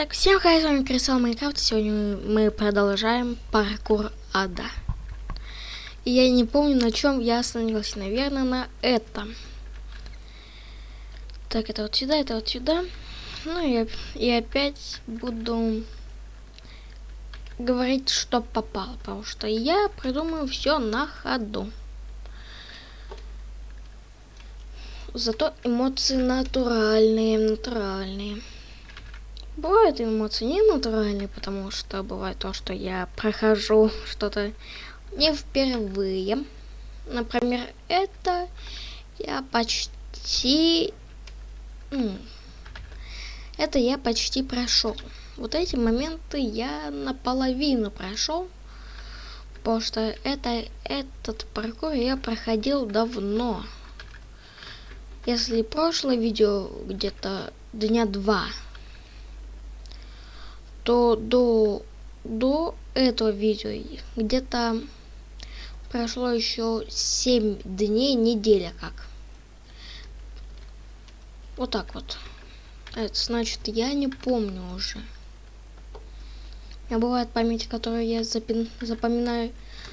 Так, всем хай, с вами Крисал Майнкрафт, сегодня мы продолжаем паркур ада. И я не помню, на чем я остановился, наверное, на этом. Так, это вот сюда, это вот сюда. Ну и, и опять буду говорить, что попало, потому что я придумаю все на ходу. Зато эмоции натуральные, натуральные. Бывают эмоции не натуральные, потому что бывает то, что я прохожу что-то не впервые. Например, это я почти... Ну, это я почти прошел. Вот эти моменты я наполовину прошел. Потому что это, этот паркур я проходил давно. Если прошлое видео где-то дня два то до, до этого видео где-то прошло еще 7 дней, неделя как. Вот так вот. Это значит, я не помню уже. У меня бывает память, которую я запин, запоминаю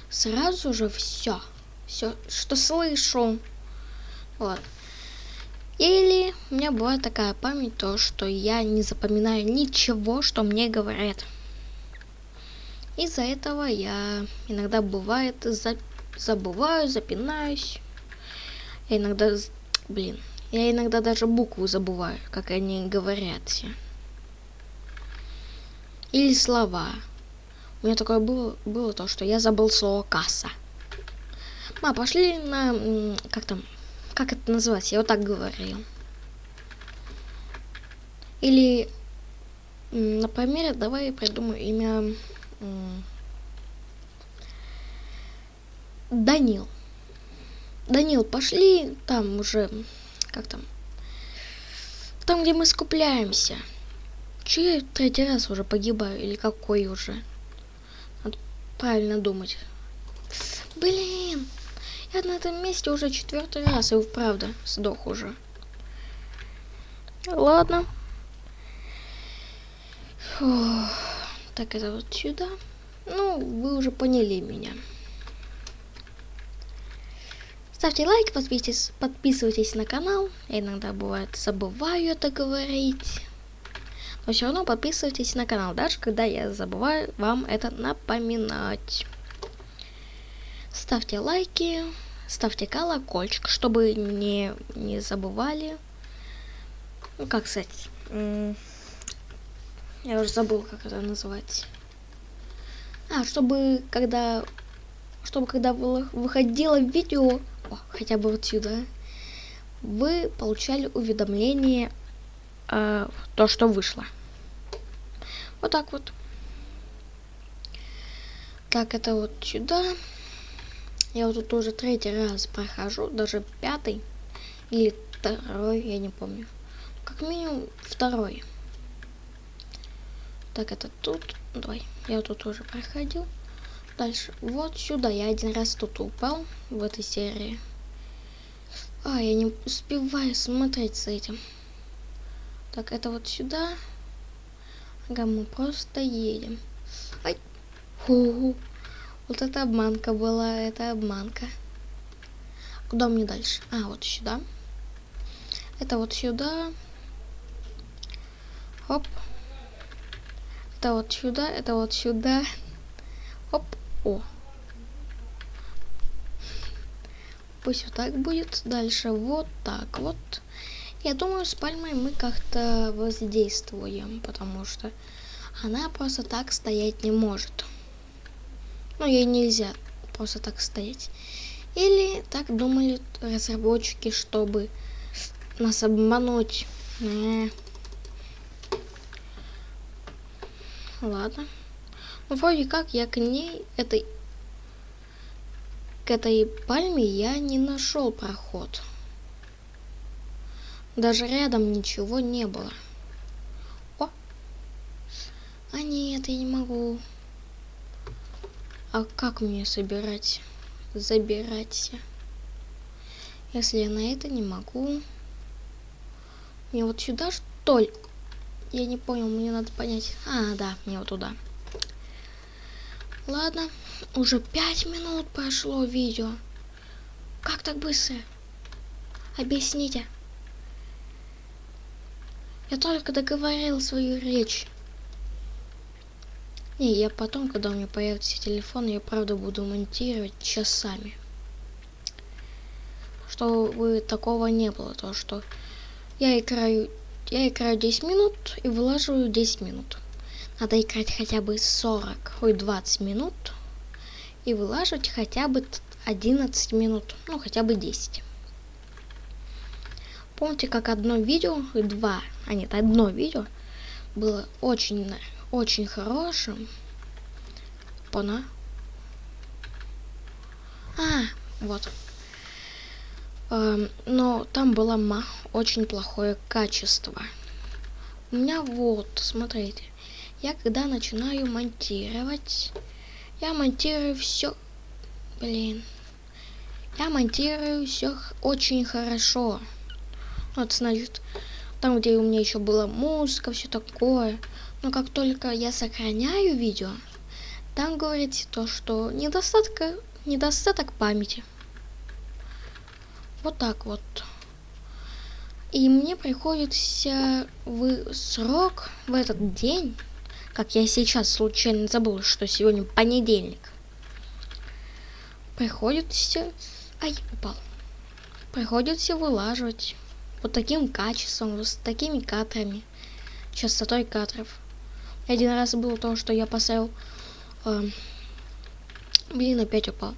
сразу же все. Все, что слышу. Вот. Или у меня бывает такая память, то что я не запоминаю ничего, что мне говорят. Из-за этого я иногда бывает за... забываю, запинаюсь. Я иногда, блин, я иногда даже буквы забываю, как они говорят. Или слова. У меня такое было, было то, что я забыл слово касса. Ма, пошли на, как там, как это называется? Я вот так говорил. Или, например, давай придумаю имя Данил. Данил, пошли там уже, как там, там, где мы скупляемся. Че я третий раз уже погибаю, или какой уже? Надо правильно думать. Блин! Я на этом месте уже четвертый раз, и правда сдох уже. Ладно. Фух. Так, это вот сюда. Ну, вы уже поняли меня. Ставьте лайк, подписывайтесь, подписывайтесь на канал. Я иногда бывает забываю это говорить. Но все равно подписывайтесь на канал, даже когда я забываю вам это напоминать ставьте лайки, ставьте колокольчик, чтобы не, не забывали. Ну, как сказать, я уже забыл, как это называть. А, чтобы когда, чтобы когда выходило видео, о, хотя бы вот сюда, вы получали уведомление, э, то, что вышло. Вот так вот. Так, это вот сюда. Я вот тут уже третий раз прохожу, даже пятый или второй, я не помню. Как минимум второй. Так, это тут. Давай, я тут уже проходил. Дальше, вот сюда. Я один раз тут упал в этой серии. А, я не успеваю смотреть с этим. Так, это вот сюда. Ага, мы просто едем. Ай! -ху. Вот это обманка была, это обманка. Куда мне дальше? А, вот сюда. Это вот сюда. Хоп. Это вот сюда, это вот сюда. Хоп. О. Пусть вот так будет. Дальше вот так вот. Я думаю, с пальмой мы как-то воздействуем, потому что она просто так стоять не может. Ну, ей нельзя просто так стоять. Или так думали разработчики, чтобы нас обмануть. Не. Ладно. Ну, вроде как я к ней, этой, к этой пальме я не нашел проход. Даже рядом ничего не было. О! А нет, я не могу. А как мне собирать? Забирать? Если я на это не могу. Мне вот сюда что ли? я не понял, мне надо понять. А, да, мне вот туда. Ладно, уже пять минут прошло видео. Как так быстро? Объясните. Я только договорил свою речь. Не, я потом, когда у меня появится телефон, я правда буду монтировать часами. Чтобы такого не было, то что я играю, я играю 10 минут и вылаживаю 10 минут. Надо играть хотя бы 40, ой, 20 минут и вылаживать хотя бы 11 минут, ну хотя бы 10. Помните, как одно видео, два, а нет, одно видео было очень, очень хорошим. Пона. А, вот. Эм, но там было очень плохое качество. У меня вот, смотрите. Я когда начинаю монтировать, я монтирую все, блин, я монтирую все очень хорошо. Вот, значит, там, где у меня еще была музыка, все такое. Но как только я сохраняю видео, там говорится то, что недостатка, недостаток памяти. Вот так вот. И мне приходится в срок, в этот день, как я сейчас случайно забыл, что сегодня понедельник. Приходится... Ай, упал. Приходится вылаживать вот таким качеством, с такими кадрами, частотой кадров. Один раз было то, что я поставил... Э, блин, опять упал.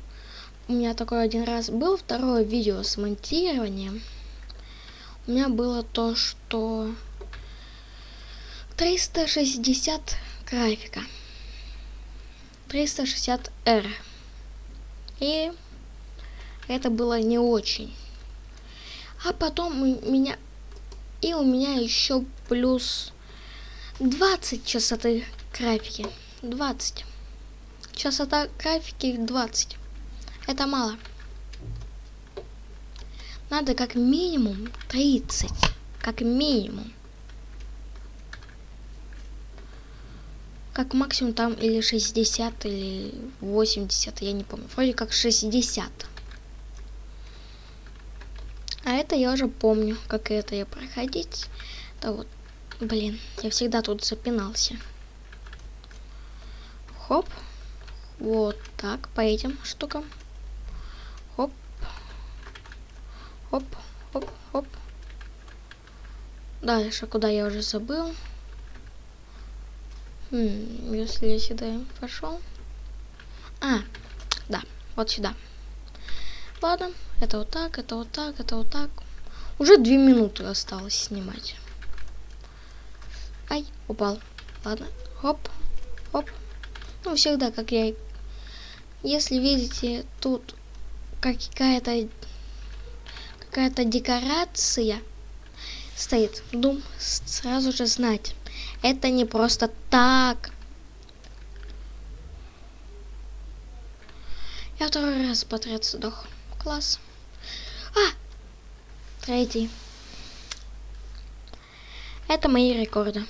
У меня такой один раз был второе видео с монтированием. У меня было то, что 360 графика. 360R. И это было не очень. А потом у меня... И у меня еще плюс 20 частоты графики. 20. Частота графики 20. Это мало. Надо как минимум 30. Как минимум. как максимум там или 60, или 80, я не помню. Вроде как 60. А это я уже помню, как это я проходить. Да вот, блин, я всегда тут запинался. Хоп. Вот так, по этим штукам. Хоп. Хоп, хоп, хоп. Дальше, куда я уже забыл. Хм, если я сюда пошел. А, да, вот сюда. Ладно, это вот так, это вот так, это вот так. Уже две минуты осталось снимать. Ай, упал. Ладно, хоп, хоп. Ну, всегда, как я... Если видите, тут какая-то какая-то декорация стоит, дум, сразу же знать. Это не просто так. Я второй раз подряд сдох. Класс. А! Третий. Это мои рекорды.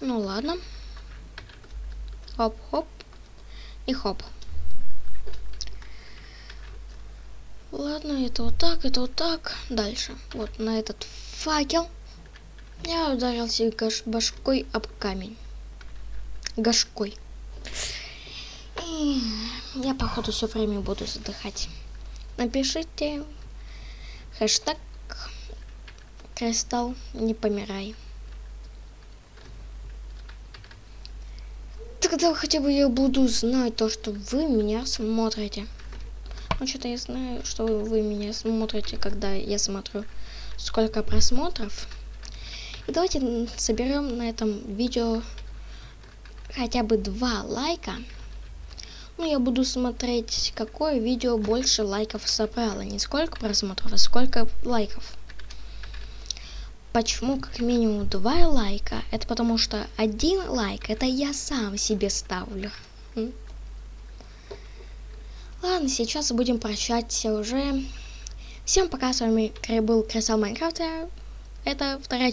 Ну ладно. Хоп-хоп. И хоп. Ладно, это вот так, это вот так. Дальше. Вот на этот факел. Я ударился башкой об камень. Гашкой. И я, походу, все время буду задыхать. Напишите хэштег Кристалл не помирай. Тогда хотя бы я буду знать то, что вы меня смотрите. Ну, что-то я знаю, что вы меня смотрите, когда я смотрю, сколько просмотров. И давайте соберем на этом видео хотя бы два лайка. Ну, я буду смотреть, какое видео больше лайков собрало. Не сколько просмотров, а сколько лайков. Почему как минимум два лайка? Это потому что один лайк, это я сам себе ставлю. Ладно, сейчас будем прощаться уже. Всем пока, с вами был Крисал Майнкрафта. это вторая